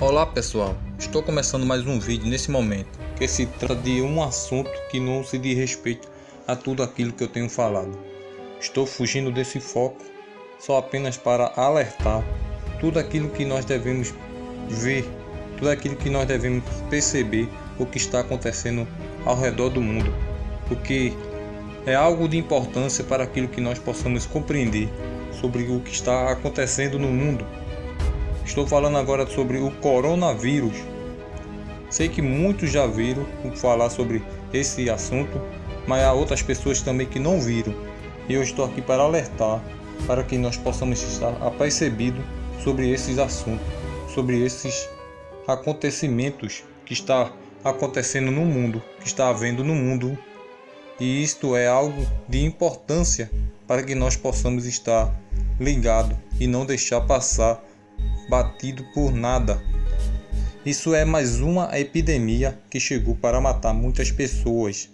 Olá pessoal, estou começando mais um vídeo nesse momento que se trata de um assunto que não se diz respeito a tudo aquilo que eu tenho falado. Estou fugindo desse foco só apenas para alertar tudo aquilo que nós devemos ver, tudo aquilo que nós devemos perceber o que está acontecendo ao redor do mundo, porque é algo de importância para aquilo que nós possamos compreender sobre o que está acontecendo no mundo Estou falando agora sobre o coronavírus. Sei que muitos já viram falar sobre esse assunto, mas há outras pessoas também que não viram. E eu estou aqui para alertar para que nós possamos estar apercebidos sobre esses assuntos, sobre esses acontecimentos que está acontecendo no mundo, que está havendo no mundo. E isto é algo de importância para que nós possamos estar ligados e não deixar passar batido por nada. Isso é mais uma epidemia que chegou para matar muitas pessoas,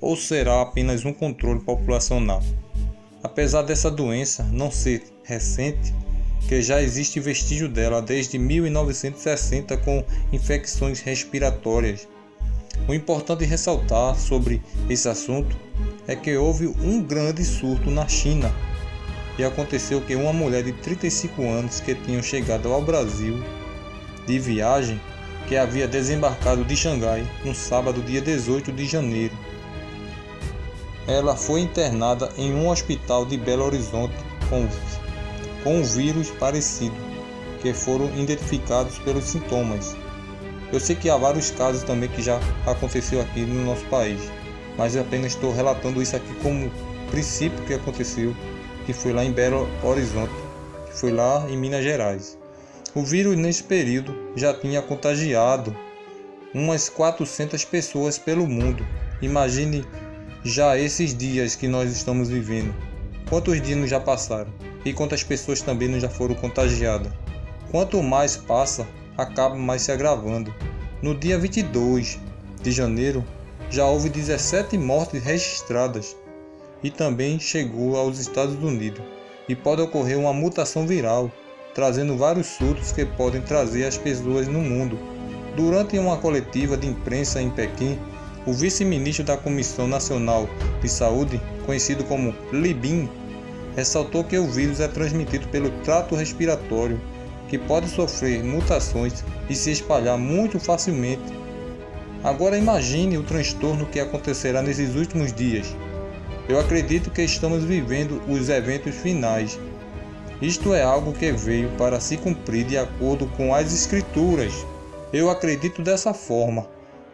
ou será apenas um controle populacional? Apesar dessa doença não ser recente, que já existe vestígio dela desde 1960 com infecções respiratórias. O importante ressaltar sobre esse assunto é que houve um grande surto na China e aconteceu que uma mulher de 35 anos que tinha chegado ao Brasil de viagem, que havia desembarcado de Xangai no sábado, dia 18 de janeiro. Ela foi internada em um hospital de Belo Horizonte com, com um vírus parecido, que foram identificados pelos sintomas. Eu sei que há vários casos também que já aconteceu aqui no nosso país, mas apenas estou relatando isso aqui como princípio que aconteceu que foi lá em Belo Horizonte, que foi lá em Minas Gerais. O vírus nesse período já tinha contagiado umas 400 pessoas pelo mundo. Imagine já esses dias que nós estamos vivendo. Quantos dias já passaram e quantas pessoas também não já foram contagiadas. Quanto mais passa, acaba mais se agravando. No dia 22 de janeiro, já houve 17 mortes registradas e também chegou aos Estados Unidos, e pode ocorrer uma mutação viral, trazendo vários surtos que podem trazer as pessoas no mundo. Durante uma coletiva de imprensa em Pequim, o vice-ministro da Comissão Nacional de Saúde, conhecido como Li Bin, ressaltou que o vírus é transmitido pelo trato respiratório, que pode sofrer mutações e se espalhar muito facilmente. Agora imagine o transtorno que acontecerá nesses últimos dias. Eu acredito que estamos vivendo os eventos finais. Isto é algo que veio para se cumprir de acordo com as Escrituras. Eu acredito dessa forma.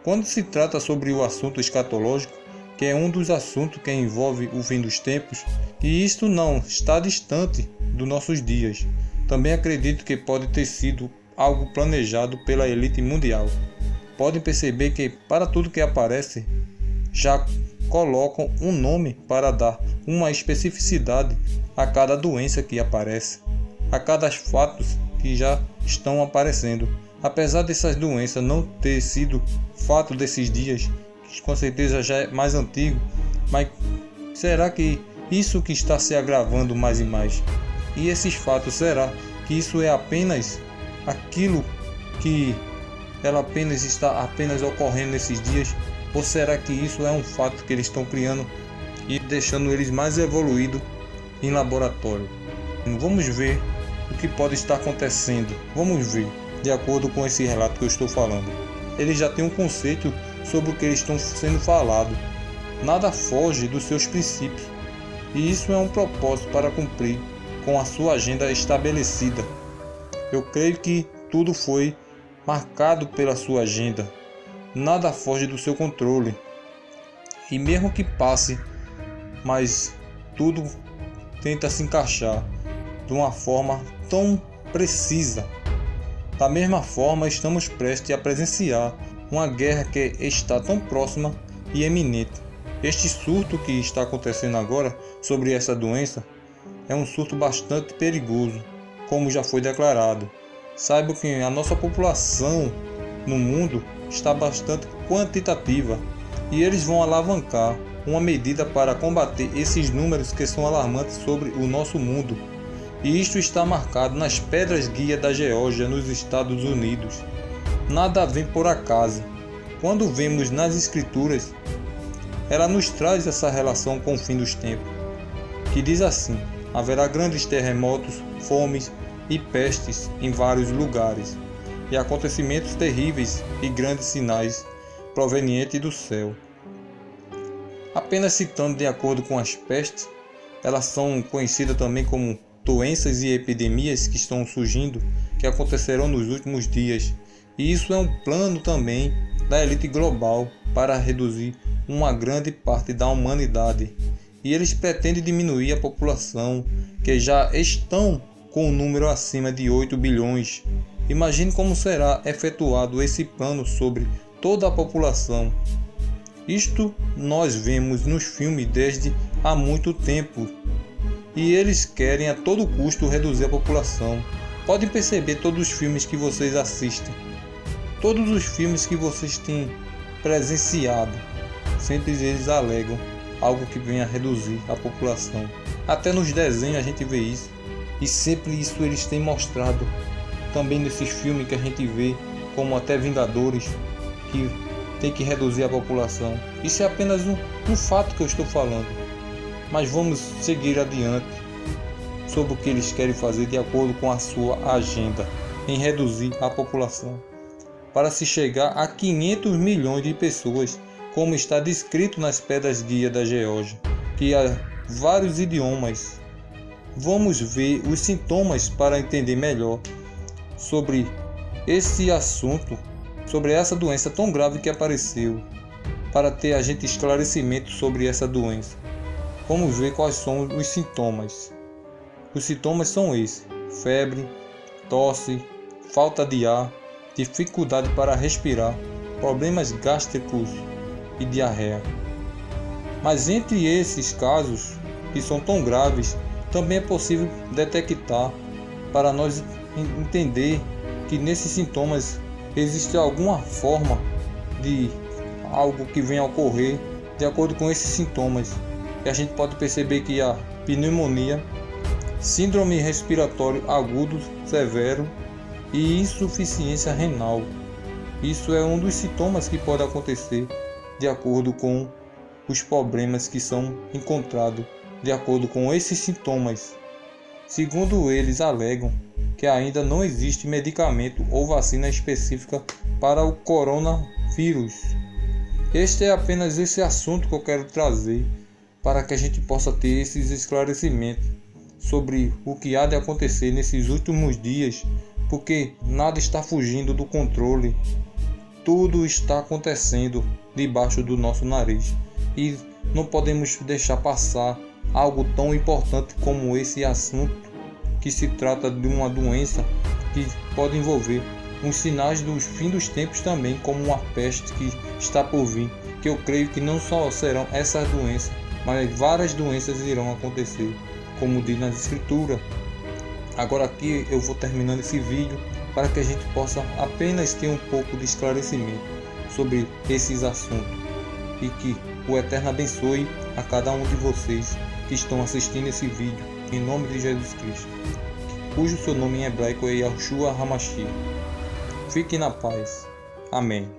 Quando se trata sobre o assunto escatológico, que é um dos assuntos que envolve o fim dos tempos, e isto não está distante dos nossos dias. Também acredito que pode ter sido algo planejado pela elite mundial. Podem perceber que para tudo que aparece já colocam um nome para dar uma especificidade a cada doença que aparece, a cada fatos que já estão aparecendo. Apesar dessas doenças não ter sido fato desses dias, que com certeza já é mais antigo, mas será que isso que está se agravando mais e mais? E esses fatos, será que isso é apenas aquilo que ela apenas está apenas ocorrendo nesses dias ou será que isso é um fato que eles estão criando e deixando eles mais evoluídos em laboratório? Vamos ver o que pode estar acontecendo. Vamos ver, de acordo com esse relato que eu estou falando. Eles já têm um conceito sobre o que eles estão sendo falado. Nada foge dos seus princípios. E isso é um propósito para cumprir com a sua agenda estabelecida. Eu creio que tudo foi marcado pela sua agenda nada foge do seu controle. E mesmo que passe, mas tudo tenta se encaixar de uma forma tão precisa. Da mesma forma, estamos prestes a presenciar uma guerra que está tão próxima e eminente. Este surto que está acontecendo agora sobre essa doença é um surto bastante perigoso, como já foi declarado. Saiba que a nossa população no mundo está bastante quantitativa e eles vão alavancar uma medida para combater esses números que são alarmantes sobre o nosso mundo. e isto está marcado nas pedras guia da Geórgia nos Estados Unidos. Nada vem por acaso. Quando vemos nas escrituras, ela nos traz essa relação com o fim dos tempos, que diz assim: haverá grandes terremotos, fomes e pestes em vários lugares, e acontecimentos terríveis e grandes sinais provenientes do céu. Apenas citando de acordo com as pestes, elas são conhecidas também como doenças e epidemias que estão surgindo, que acontecerão nos últimos dias. E isso é um plano também da elite global para reduzir uma grande parte da humanidade. E eles pretendem diminuir a população, que já estão com um número acima de 8 bilhões. Imagine como será efetuado esse plano sobre toda a população. Isto nós vemos nos filmes desde há muito tempo. E eles querem a todo custo reduzir a população. Podem perceber todos os filmes que vocês assistem. Todos os filmes que vocês têm presenciado. Sempre eles alegam algo que venha a reduzir a população. Até nos desenhos a gente vê isso. E sempre isso eles têm mostrado. Também nesses filmes que a gente vê, como até Vingadores, que tem que reduzir a população. Isso é apenas um, um fato que eu estou falando. Mas vamos seguir adiante sobre o que eles querem fazer de acordo com a sua agenda em reduzir a população para se chegar a 500 milhões de pessoas, como está descrito nas pedras guia da Geórgia, que há vários idiomas. Vamos ver os sintomas para entender melhor sobre esse assunto sobre essa doença tão grave que apareceu, para ter a gente esclarecimento sobre essa doença. Vamos ver quais são os sintomas. Os sintomas são esses: febre, tosse, falta de ar, dificuldade para respirar, problemas gástricos e diarreia. Mas entre esses casos, que são tão graves, também é possível detectar para nós entender que nesses sintomas existe alguma forma de algo que venha a ocorrer de acordo com esses sintomas. E a gente pode perceber que a pneumonia, síndrome respiratório agudo severo e insuficiência renal. Isso é um dos sintomas que pode acontecer de acordo com os problemas que são encontrados de acordo com esses sintomas. Segundo eles alegam, que ainda não existe medicamento ou vacina específica para o coronavírus. Este é apenas esse assunto que eu quero trazer para que a gente possa ter esses esclarecimentos sobre o que há de acontecer nesses últimos dias, porque nada está fugindo do controle. Tudo está acontecendo debaixo do nosso nariz e não podemos deixar passar algo tão importante como esse assunto que se trata de uma doença que pode envolver os sinais dos fim dos tempos também, como uma peste que está por vir, que eu creio que não só serão essas doenças, mas várias doenças irão acontecer, como diz na escritura. Agora aqui eu vou terminando esse vídeo para que a gente possa apenas ter um pouco de esclarecimento sobre esses assuntos e que o Eterno abençoe a cada um de vocês que estão assistindo esse vídeo em nome de Jesus Cristo, cujo seu nome em hebraico é Yahushua Hamashiach. Fique na paz. Amém.